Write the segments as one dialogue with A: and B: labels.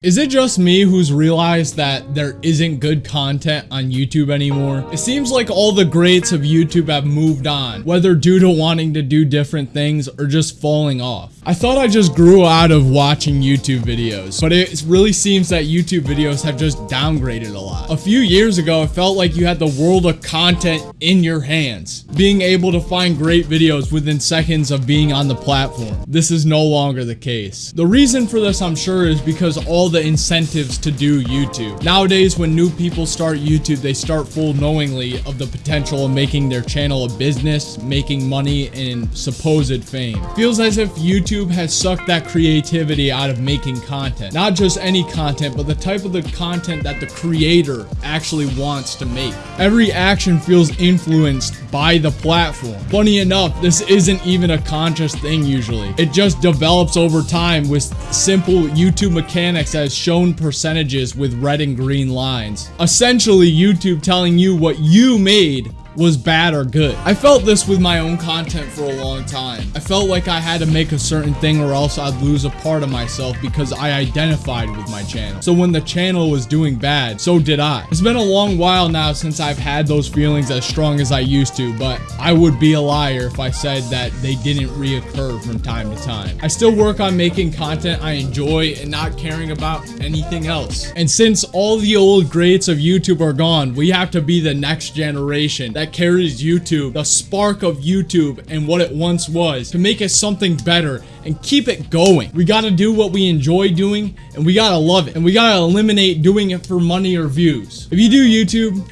A: Is it just me who's realized that there isn't good content on YouTube anymore? It seems like all the greats of YouTube have moved on, whether due to wanting to do different things or just falling off. I thought I just grew out of watching YouTube videos, but it really seems that YouTube videos have just downgraded a lot. A few years ago, it felt like you had the world of content in your hands, being able to find great videos within seconds of being on the platform. This is no longer the case. The reason for this, I'm sure, is because all the incentives to do YouTube. Nowadays, when new people start YouTube, they start full knowingly of the potential of making their channel a business, making money, and supposed fame. Feels as if YouTube has sucked that creativity out of making content. Not just any content, but the type of the content that the creator actually wants to make. Every action feels influenced by the platform. Funny enough, this isn't even a conscious thing usually. It just develops over time with simple YouTube mechanics has shown percentages with red and green lines. Essentially, YouTube telling you what you made was bad or good. I felt this with my own content for a long time. I felt like I had to make a certain thing or else I'd lose a part of myself because I identified with my channel. So when the channel was doing bad, so did I. It's been a long while now since I've had those feelings as strong as I used to, but I would be a liar if I said that they didn't reoccur from time to time. I still work on making content I enjoy and not caring about anything else. And since all the old greats of YouTube are gone, we have to be the next generation that carries YouTube, the spark of YouTube and what it once was to make it something better and keep it going. We gotta do what we enjoy doing and we gotta love it and we gotta eliminate doing it for money or views. If you do YouTube,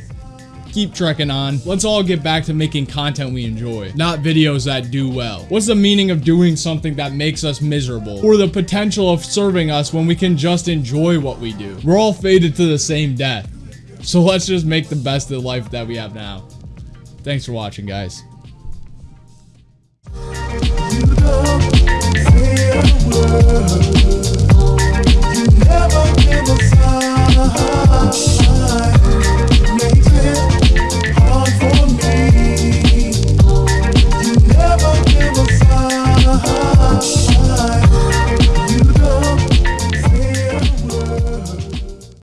A: keep trekking on. Let's all get back to making content we enjoy, not videos that do well. What's the meaning of doing something that makes us miserable or the potential of serving us when we can just enjoy what we do? We're all fated to the same death. So let's just make the best of life that we have now. Thanks for watching, guys.